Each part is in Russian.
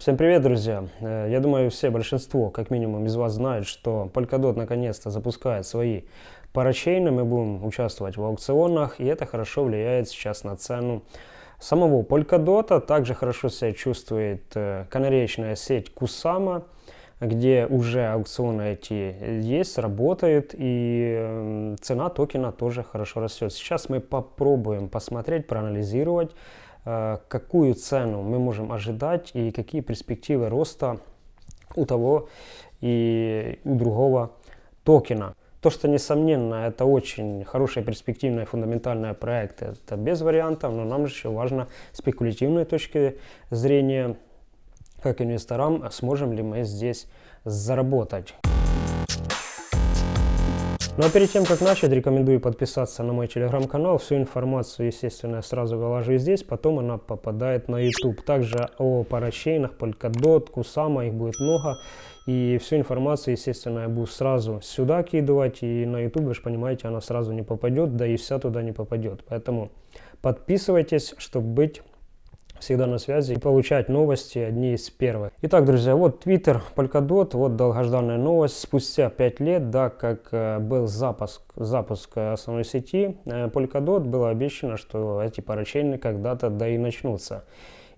Всем привет, друзья! Э, я думаю, все, большинство, как минимум, из вас знают, что Polkadot наконец-то запускает свои парачейны. Мы будем участвовать в аукционах, и это хорошо влияет сейчас на цену самого Polkadot. Также хорошо себя чувствует э, канареечная сеть Kusama, где уже аукционы эти есть, работают, и цена токена тоже хорошо растет. Сейчас мы попробуем посмотреть, проанализировать, какую цену мы можем ожидать и какие перспективы роста у того и у другого токена. То, что, несомненно, это очень хороший, перспективный, фундаментальный проект, это без вариантов, но нам же еще важно спекулятивной точки зрения, как инвесторам, сможем ли мы здесь заработать. Ну а перед тем, как начать, рекомендую подписаться на мой телеграм-канал. Всю информацию, естественно, я сразу выложу здесь, потом она попадает на YouTube. Также о парачейнах, Polkadot, Kusama, их будет много. И всю информацию, естественно, я буду сразу сюда кидывать. И на YouTube, вы же понимаете, она сразу не попадет, да и вся туда не попадет. Поэтому подписывайтесь, чтобы быть всегда на связи и получать новости одни из первых. Итак, друзья, вот Twitter, Polkadot, вот долгожданная новость. Спустя 5 лет, да, как э, был запуск, запуск основной сети э, Polkadot, было обещано, что эти парачейны когда-то да и начнутся.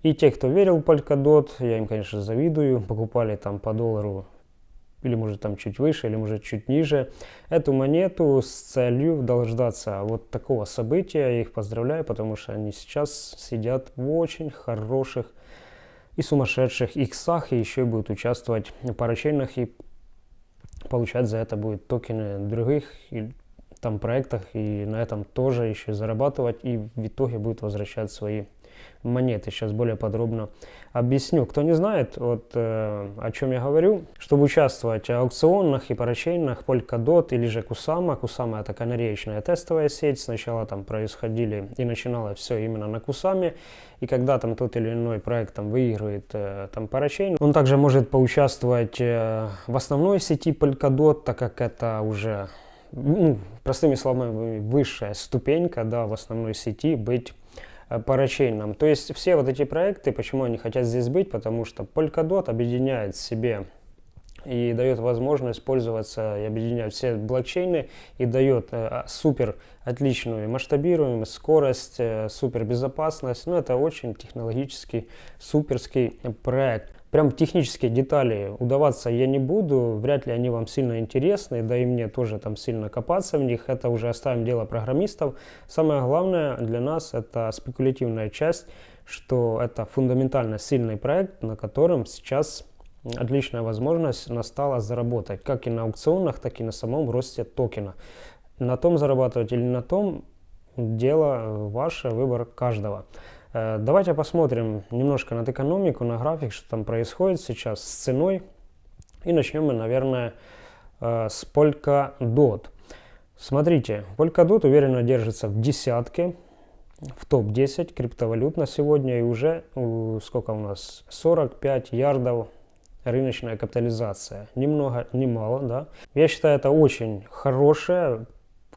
И те, кто верил в Polkadot, я им, конечно, завидую, покупали там по доллару или может там чуть выше, или может чуть ниже, эту монету с целью дождаться вот такого события. Я их поздравляю, потому что они сейчас сидят в очень хороших и сумасшедших иксах, и еще и будут участвовать в парачейнах и получать за это будет токены других и, там проектах, и на этом тоже еще зарабатывать, и в итоге будет возвращать свои монеты. Сейчас более подробно объясню. Кто не знает, вот, э, о чем я говорю, чтобы участвовать в аукционах и парачейнах Polkadot или же Kusama. Kusama это канареечная тестовая сеть. Сначала там происходили и начинало все именно на Кусаме. И когда там тот или иной проект там выигрывает э, там парачейн, он также может поучаствовать э, в основной сети Polkadot, так как это уже ну, простыми словами, высшая ступенька да, в основной сети быть Э, парачейном. То есть все вот эти проекты, почему они хотят здесь быть, потому что Polkadot объединяет себе и дает возможность пользоваться и объединять все блокчейны и дает э, а, супер отличную масштабируемость, скорость, э, супер безопасность. Ну, это очень технологический суперский проект. Прям технические детали удаваться я не буду, вряд ли они вам сильно интересны, да и мне тоже там сильно копаться в них, это уже оставим дело программистов. Самое главное для нас это спекулятивная часть, что это фундаментально сильный проект, на котором сейчас отличная возможность настала заработать, как и на аукционах, так и на самом росте токена. На том зарабатывать или на том, дело ваше, выбор каждого. Э, давайте посмотрим немножко на экономику, на график, что там происходит сейчас с ценой. И начнем мы, наверное, э, с Polkadot. Смотрите, Polkadot уверенно держится в десятке, в топ-10 криптовалют на сегодня. И уже, сколько у нас, 45 ярдов рыночная капитализация. Немного, немало, да. Я считаю, это очень хорошая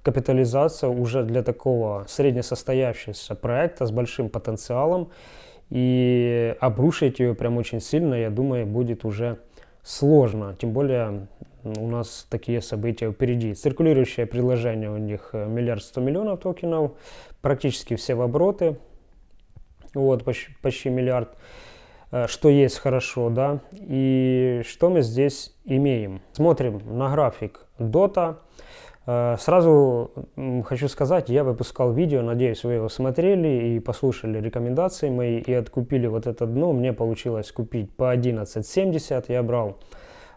капитализация уже для такого среднесостоявшегося проекта с большим потенциалом. И обрушить ее прям очень сильно, я думаю, будет уже сложно. Тем более у нас такие события впереди. Циркулирующее предложение у них э, миллиард сто миллионов токенов, практически все в обороты. Вот, почти, почти миллиард. Э, что есть хорошо, да. И что мы здесь имеем? Смотрим на график Dota. Э, сразу хочу сказать, я выпускал видео, надеюсь, вы его смотрели и послушали рекомендации мои и откупили вот это дно. Мне получилось купить по 11.70, я брал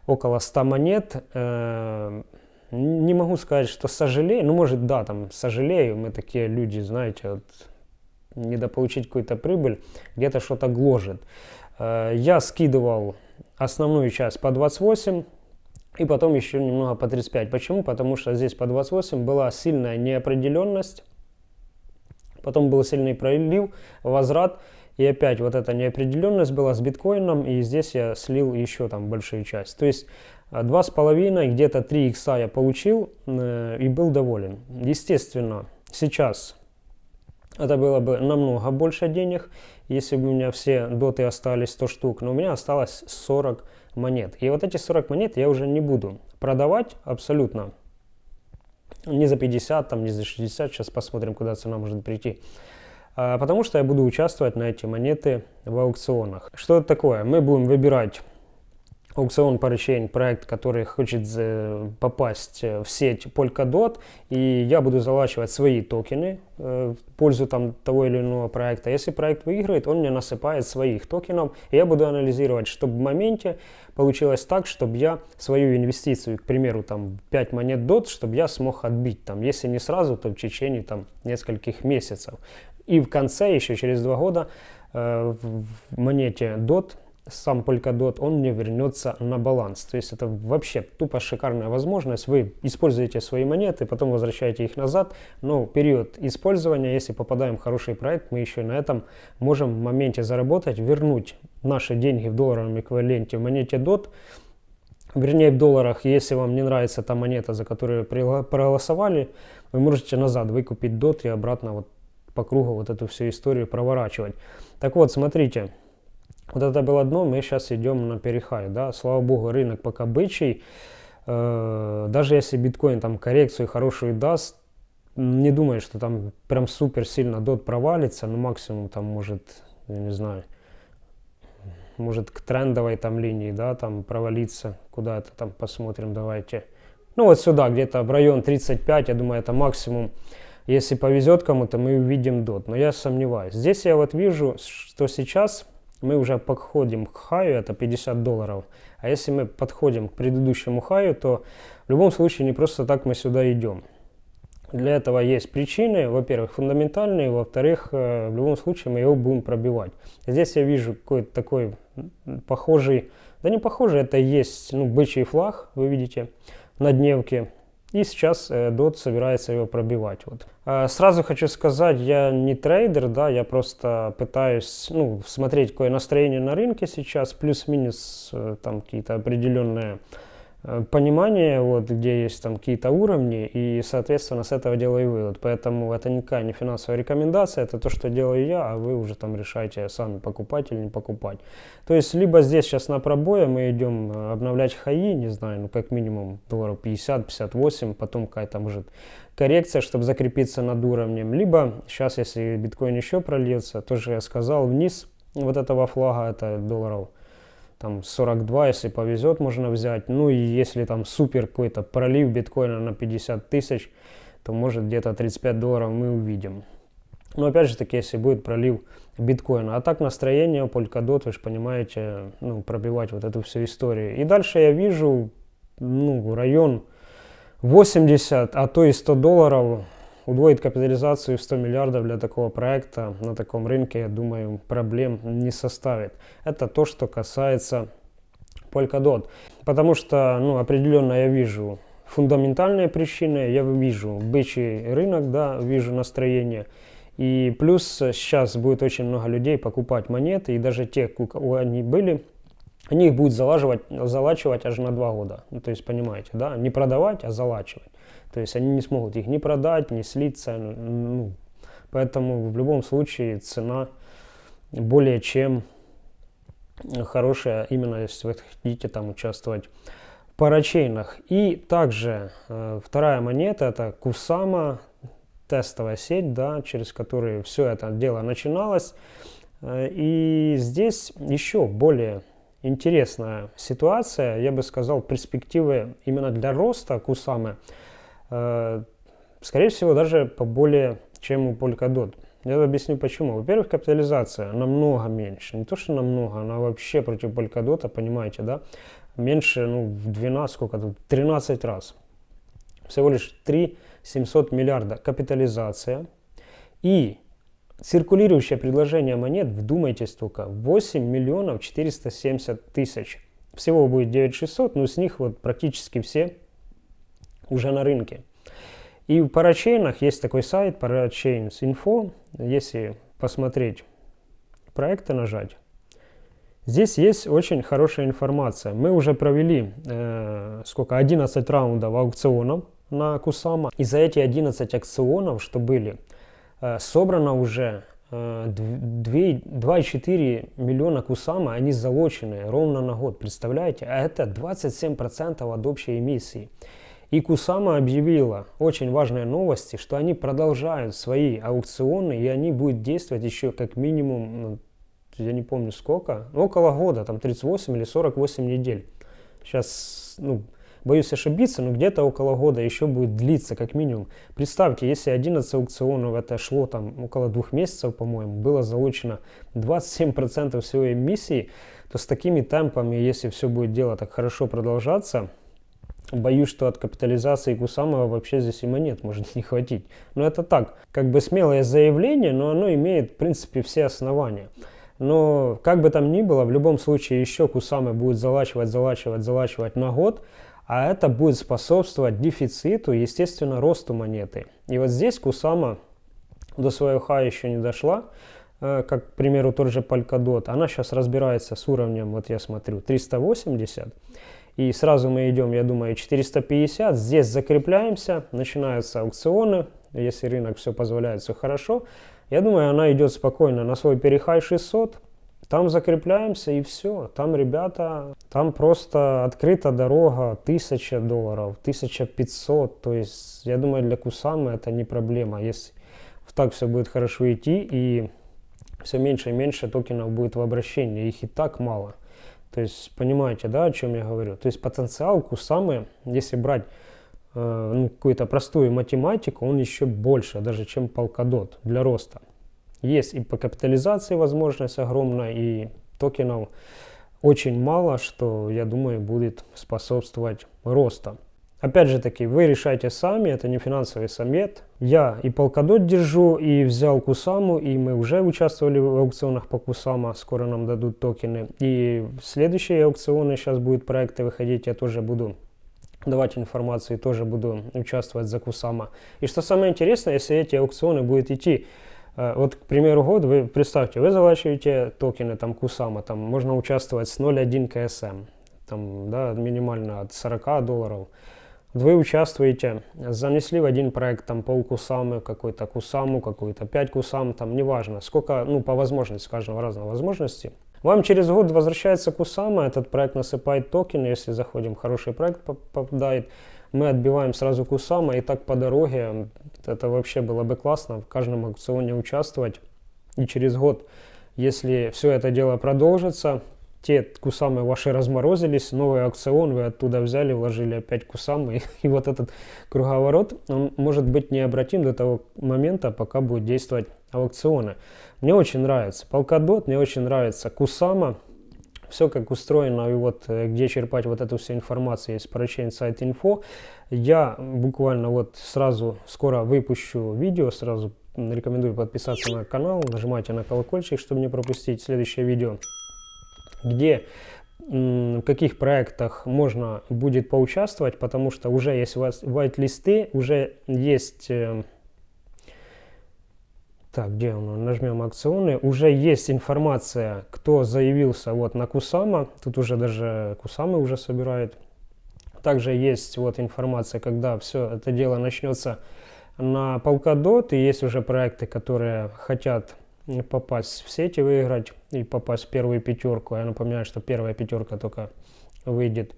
около 100 монет. Э, не могу сказать, что сожалею, ну может да, там сожалею, мы такие люди, знаете, вот, недополучить какую-то прибыль, где-то что-то гложет. Э, я скидывал основную часть по 28, и потом еще немного по 35. Почему? Потому что здесь по 28 была сильная неопределенность, потом был сильный пролив, возврат, и опять вот эта неопределенность была с биткоином, и здесь я слил еще там большую часть. То есть э, два с половиной, где-то 3 икса я получил э, и был доволен. Естественно, сейчас это было бы намного больше денег, если бы у меня все доты остались 100 штук, но у меня осталось 40 монет. И вот эти 40 монет я уже не буду продавать абсолютно. Не за 50, там, не за 60, сейчас посмотрим, куда цена может прийти. А, потому что я буду участвовать на эти монеты в аукционах. Что это такое? Мы будем выбирать аукцион Parachain, проект, который хочет попасть э, в сеть Polkadot, и я буду залачивать свои токены э, в пользу там, того или иного проекта. Если проект выиграет, он мне насыпает своих токенов, и я буду анализировать, чтобы в моменте получилось так, чтобы я свою инвестицию, к примеру, там 5 монет DOT, чтобы я смог отбить, там, если не сразу, то в течение там, нескольких месяцев. И в конце, еще через два года, э, в монете DOT сам Polkadot, он не вернется на баланс. То есть это вообще тупо шикарная возможность. Вы используете свои монеты, потом возвращаете их назад, но период использования, если попадаем в хороший проект, мы еще на этом можем в моменте заработать, вернуть наши деньги в долларовом эквиваленте в монете DOT, вернее в долларах, если вам не нравится та монета, за которую проголосовали, вы можете назад выкупить DOT и обратно вот по кругу вот эту всю историю проворачивать. Так вот, смотрите, вот это было дно, мы сейчас идем на перехай, да, слава богу, рынок пока бычий, э, даже если биткоин там коррекцию хорошую даст, не думаю, что там прям супер сильно дот провалится, но максимум там может, я не знаю, может к трендовой там линии, да, там провалиться, куда это там посмотрим, давайте. Ну вот сюда, где-то в район 35, я думаю, это максимум. Если повезет кому-то, мы увидим дот, но я сомневаюсь. Здесь я вот вижу, что сейчас мы уже подходим к хаю, это 50 долларов. А если мы подходим к предыдущему хаю, то в любом случае не просто так мы сюда идем. Для этого есть причины, во-первых, фундаментальные, во-вторых, э, в любом случае мы его будем пробивать. Здесь я вижу какой-то такой похожий, да не похожий, это есть ну, бычий флаг, вы видите, на дневке. И сейчас э, DOT собирается его пробивать. Вот. А, сразу хочу сказать, я не трейдер, да, я просто пытаюсь ну, смотреть, какое настроение на рынке сейчас, плюс-минус э, там какие-то определенные понимание, вот, где есть там какие-то уровни, и, соответственно, с этого делаю вывод. Поэтому это никакая не финансовая рекомендация, это то, что делаю я, а вы уже там решаете сами, покупать или не покупать. То есть, либо здесь сейчас на пробое мы идем э, обновлять хаи, не знаю, ну, как минимум долларов 50-58, потом какая-то, может, коррекция, чтобы закрепиться над уровнем. Либо сейчас, если биткоин еще прольется, тоже я сказал, вниз вот этого флага, это долларов там 42, если повезет, можно взять. Ну и если там супер какой-то пролив биткоина на 50 тысяч, то может где-то 35 долларов мы увидим. Но опять же таки, если будет пролив биткоина. А так настроение Polkadot, вы же понимаете, ну, пробивать вот эту всю историю. И дальше я вижу, ну, район 80, а то и 100 долларов Удвоить капитализацию в 100 миллиардов для такого проекта на таком рынке, я думаю, проблем не составит. Это то, что касается Polkadot. Потому что ну, определенно я вижу фундаментальные причины, я вижу бычий рынок, да, вижу настроение. И плюс сейчас будет очень много людей покупать монеты, и даже те, у кого они были, они их будут залаживать, залачивать аж на два года. Ну, то есть, понимаете, да, не продавать, а залачивать. То есть они не смогут их ни продать, ни слиться. Ну, поэтому в любом случае цена более чем хорошая, именно если вы хотите там участвовать в парачейнах. И также э, вторая монета это Кусама, тестовая сеть, да, через которую все это дело начиналось. Э, и здесь еще более интересная ситуация, я бы сказал, перспективы именно для роста Кусамы – скорее всего, даже поболее, чем у Polkadot. Я объясню почему. Во-первых, капитализация намного меньше. Не то, что намного, она вообще против Polkadot, понимаете, да? Меньше, ну, в 12, сколько тут, 13 раз. Всего лишь 3 700 миллиарда капитализация. И циркулирующее предложение монет, вдумайтесь только, 8 миллионов 470 тысяч. Всего будет 9600, но с них вот практически все уже на рынке. И в парачейнах есть такой сайт Parachains.info. Если посмотреть проекты, нажать, здесь есть очень хорошая информация. Мы уже провели э, сколько 11 раундов аукционов на Кусама. И за эти 11 аукционов, что были, э, собрано уже 2,4 миллиона кусама, они залочены ровно на год, представляете? А это 27% от общей эмиссии. И Кусама объявила очень важные новости, что они продолжают свои аукционы, и они будут действовать еще как минимум, ну, я не помню сколько, около года, там 38 или 48 недель. Сейчас, ну, боюсь ошибиться, но где-то около года еще будет длиться как минимум. Представьте, если 11 аукционов, это шло там около двух месяцев, по-моему, было залучено 27% всего эмиссии, то с такими темпами, если все будет дело так хорошо продолжаться, Боюсь, что от капитализации Кусамова вообще здесь и монет может не хватить. Но это так, как бы смелое заявление, но оно имеет, в принципе, все основания. Но как бы там ни было, в любом случае еще Кусамы будет залачивать, залачивать, залачивать на год, а это будет способствовать дефициту, естественно, росту монеты. И вот здесь Кусама до своего ха еще не дошла, э, как, к примеру, тот же Polkadot. Она сейчас разбирается с уровнем, вот я смотрю, 380. И сразу мы идем, я думаю, 450. Здесь закрепляемся, начинаются аукционы. Если рынок все позволяет, все хорошо. Я думаю, она идет спокойно на свой перехай 600. Там закрепляемся и все. Там, ребята, там просто открыта дорога 1000 долларов, 1500. То есть, я думаю, для Кусамы это не проблема. Если так все будет хорошо идти и все меньше и меньше токенов будет в обращении. Их и так мало. То есть, понимаете, да, о чем я говорю? То есть, потенциал Кусамы, если брать э, ну, какую-то простую математику, он еще больше, даже чем Polkadot для роста. Есть и по капитализации возможность огромная, и токенов очень мало, что, я думаю, будет способствовать росту. Опять же таки, вы решайте сами, это не финансовый совет. Я и Polkadot держу, и взял Кусаму, и мы уже участвовали в аукционах по Кусама, скоро нам дадут токены. И следующие аукционы, сейчас будут проекты выходить, я тоже буду давать информацию, и тоже буду участвовать за Кусама. И что самое интересное, если эти аукционы будут идти Э, вот, к примеру, год, вы представьте, вы залачиваете токены, там, Кусама, там, можно участвовать с 0,1 КСМ, там, да, минимально от 40 долларов. Вы участвуете, занесли в один проект, там, пол Кусамы, какой-то Кусаму, какой-то 5 Кусам, там, неважно, сколько, ну, по возможности, каждого разного возможности. Вам через год возвращается Кусама, этот проект насыпает токены, если заходим, хороший проект попадает, мы отбиваем сразу Кусама, и так по дороге, это вообще было бы классно, в каждом аукционе участвовать. И через год, если все это дело продолжится, те кусамы ваши разморозились, новый аукцион вы оттуда взяли, вложили опять кусамы, и, вот этот круговорот, он может быть необратим до того момента, пока будет действовать аукционы. Мне очень нравится Polkadot, мне очень нравится Кусама, все как устроено и вот э, где черпать вот эту всю информацию есть парачейн сайт инфо. Я буквально вот сразу скоро выпущу видео, сразу рекомендую подписаться на канал, нажимайте на колокольчик, чтобы не пропустить следующее видео, где в каких проектах можно будет поучаствовать, потому что уже есть у вас white-листы, уже есть э, так, где он? Нажмем акционы. Уже есть информация, кто заявился вот на Кусама. Тут уже даже Кусамы уже собирает. Также есть вот информация, когда все это дело начнется на Polkadot. И есть уже проекты, которые хотят попасть в сети, выиграть и попасть в первую пятерку. Я напоминаю, что первая пятерка только выйдет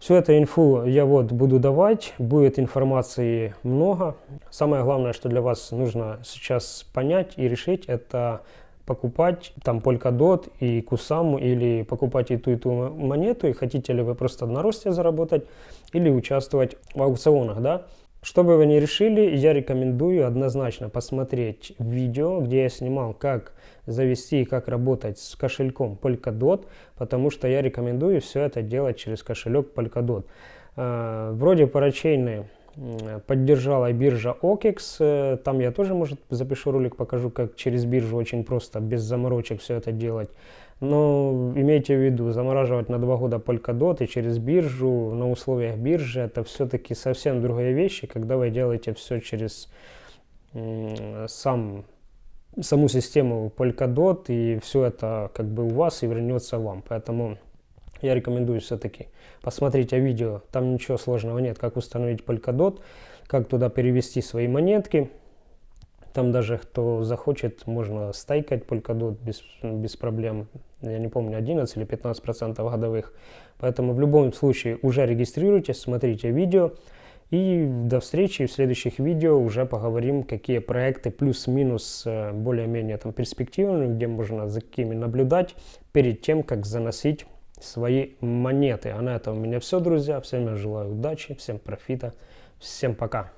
Всю эту инфу я вот буду давать, будет информации много. Самое главное, что для вас нужно сейчас понять и решить, это покупать там Polkadot и Кусаму или покупать и ту, и ту монету, и хотите ли вы просто на росте заработать или участвовать в аукционах, да. Что бы вы ни решили, я рекомендую однозначно посмотреть видео, где я снимал, как завести и как работать с кошельком Polkadot, потому что я рекомендую все это делать через кошелек Polkadot. Э, вроде парачейны поддержала биржа OKEX, э, там я тоже, может, запишу ролик, покажу, как через биржу очень просто, без заморочек все это делать. Но имейте в виду, замораживать на два года Polkadot и через биржу, на условиях биржи, это все-таки совсем другие вещи, когда вы делаете все через сам, саму систему Polkadot, и все это как бы у вас и вернется вам. Поэтому я рекомендую все-таки посмотреть видео, там ничего сложного нет, как установить Polkadot, как туда перевести свои монетки, Там даже кто захочет, можно стайкать Polkadot без, без проблем. Я не помню, 11 или 15 процентов годовых. Поэтому в любом случае уже регистрируйтесь, смотрите видео. И до встречи в следующих видео уже поговорим, какие проекты плюс-минус э, более-менее там перспективные, где можно за какими наблюдать перед тем, как заносить свои монеты. А на этом у меня все, друзья. Всем я желаю удачи, всем профита, всем пока.